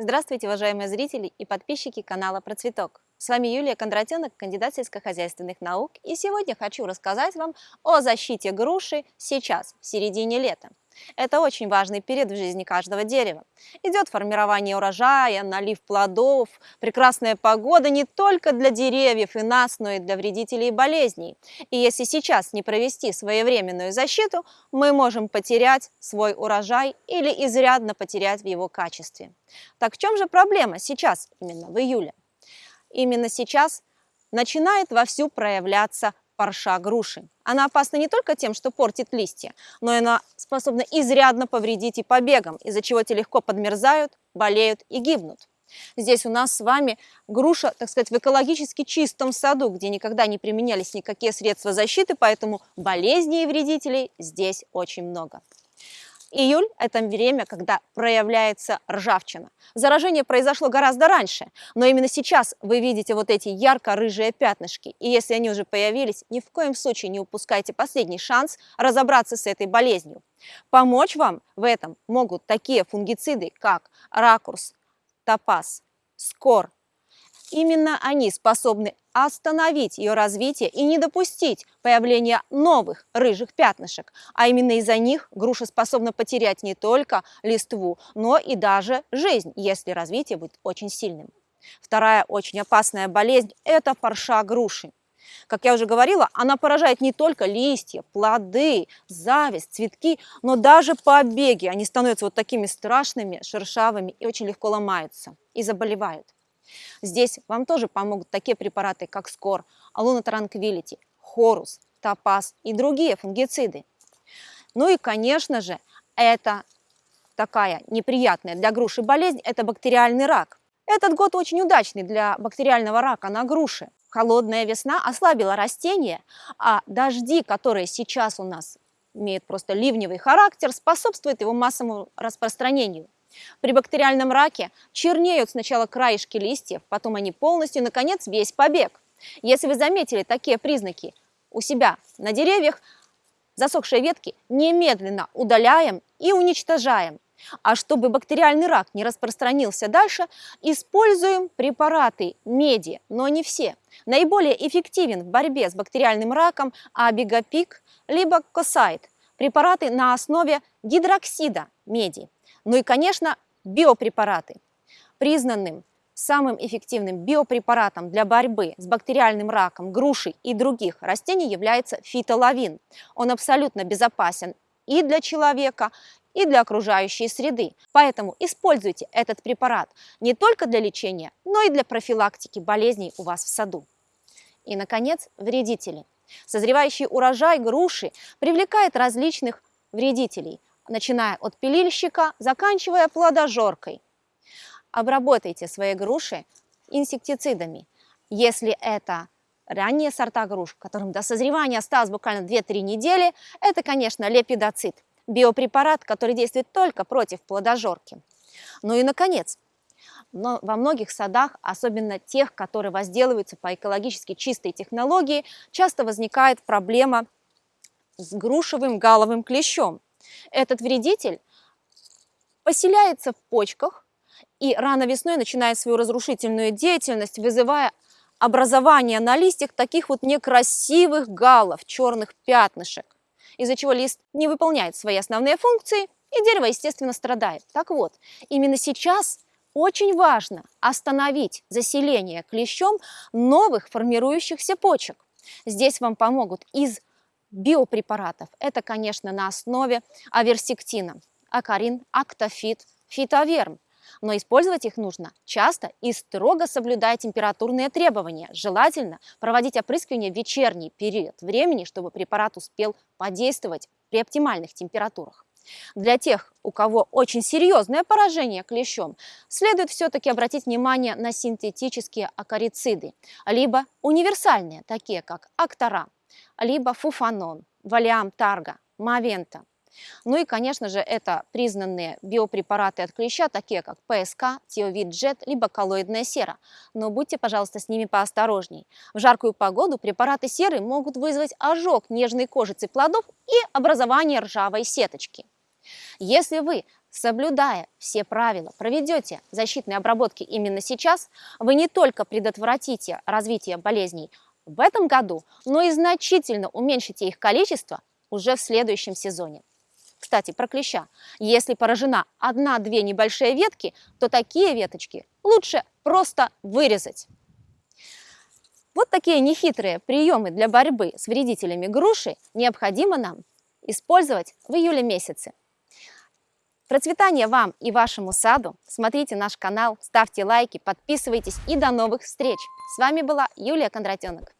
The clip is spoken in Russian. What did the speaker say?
Здравствуйте, уважаемые зрители и подписчики канала Про Цветок. С вами Юлия Кондратенок, кандидат сельскохозяйственных наук, и сегодня хочу рассказать вам о защите груши сейчас, в середине лета. Это очень важный период в жизни каждого дерева. Идет формирование урожая, налив плодов, прекрасная погода не только для деревьев и нас, но и для вредителей и болезней. И если сейчас не провести своевременную защиту, мы можем потерять свой урожай или изрядно потерять в его качестве. Так в чем же проблема сейчас, именно в июле? Именно сейчас начинает вовсю проявляться парша груши. Она опасна не только тем, что портит листья, но и она способна изрядно повредить и побегам, из-за чего те легко подмерзают, болеют и гибнут. Здесь у нас с вами груша, так сказать, в экологически чистом саду, где никогда не применялись никакие средства защиты, поэтому болезней и вредителей здесь очень много. Июль – это время, когда проявляется ржавчина. Заражение произошло гораздо раньше, но именно сейчас вы видите вот эти ярко-рыжие пятнышки. И если они уже появились, ни в коем случае не упускайте последний шанс разобраться с этой болезнью. Помочь вам в этом могут такие фунгициды, как ракурс, топаз, скор. Именно они способны остановить ее развитие и не допустить появления новых рыжих пятнышек. А именно из-за них груша способна потерять не только листву, но и даже жизнь, если развитие будет очень сильным. Вторая очень опасная болезнь – это парша груши. Как я уже говорила, она поражает не только листья, плоды, зависть, цветки, но даже побеги. Они становятся вот такими страшными, шершавыми и очень легко ломаются и заболевают. Здесь вам тоже помогут такие препараты, как Скор, Алуна Транквилити, Хорус, Топаз и другие фунгициды. Ну и, конечно же, это такая неприятная для груши болезнь – это бактериальный рак. Этот год очень удачный для бактериального рака на груши. Холодная весна ослабила растения, а дожди, которые сейчас у нас имеют просто ливневый характер, способствуют его массовому распространению. При бактериальном раке чернеют сначала краешки листьев, потом они полностью, наконец, весь побег. Если вы заметили такие признаки у себя на деревьях, засохшие ветки немедленно удаляем и уничтожаем. А чтобы бактериальный рак не распространился дальше, используем препараты меди, но не все. Наиболее эффективен в борьбе с бактериальным раком абигапик либо косайт – препараты на основе гидроксида меди. Ну и, конечно, биопрепараты. Признанным самым эффективным биопрепаратом для борьбы с бактериальным раком груши и других растений является фитолавин. Он абсолютно безопасен и для человека, и для окружающей среды. Поэтому используйте этот препарат не только для лечения, но и для профилактики болезней у вас в саду. И, наконец, вредители. Созревающий урожай груши привлекает различных вредителей – начиная от пилильщика, заканчивая плодожоркой. Обработайте свои груши инсектицидами. Если это ранние сорта груш, которым до созревания осталось буквально 2-3 недели, это, конечно, лепидоцит, биопрепарат, который действует только против плодожорки. Ну и, наконец, во многих садах, особенно тех, которые возделываются по экологически чистой технологии, часто возникает проблема с грушевым галовым клещом. Этот вредитель поселяется в почках и рано весной начинает свою разрушительную деятельность, вызывая образование на листьях таких вот некрасивых галов, черных пятнышек, из-за чего лист не выполняет свои основные функции, и дерево, естественно, страдает. Так вот, именно сейчас очень важно остановить заселение клещом новых формирующихся почек. Здесь вам помогут из биопрепаратов. Это, конечно, на основе аверсектина, акарин, актофит, фитоверм. Но использовать их нужно часто и строго соблюдая температурные требования. Желательно проводить опрыскивание в вечерний период времени, чтобы препарат успел подействовать при оптимальных температурах. Для тех, у кого очень серьезное поражение клещом, следует все-таки обратить внимание на синтетические акарициды, либо универсальные, такие как актора, либо фуфанон, валиам тарга, мавента. Ну и, конечно же, это признанные биопрепараты от клеща, такие как ПСК, Тиовид Джет, либо коллоидная сера. Но будьте, пожалуйста, с ними поосторожней. В жаркую погоду препараты серы могут вызвать ожог нежной кожицы плодов и образование ржавой сеточки. Если вы Соблюдая все правила, проведете защитные обработки именно сейчас, вы не только предотвратите развитие болезней в этом году, но и значительно уменьшите их количество уже в следующем сезоне. Кстати, про клеща. Если поражена одна-две небольшие ветки, то такие веточки лучше просто вырезать. Вот такие нехитрые приемы для борьбы с вредителями груши необходимо нам использовать в июле месяце. Процветания вам и вашему саду! Смотрите наш канал, ставьте лайки, подписывайтесь и до новых встреч! С вами была Юлия Кондратенок.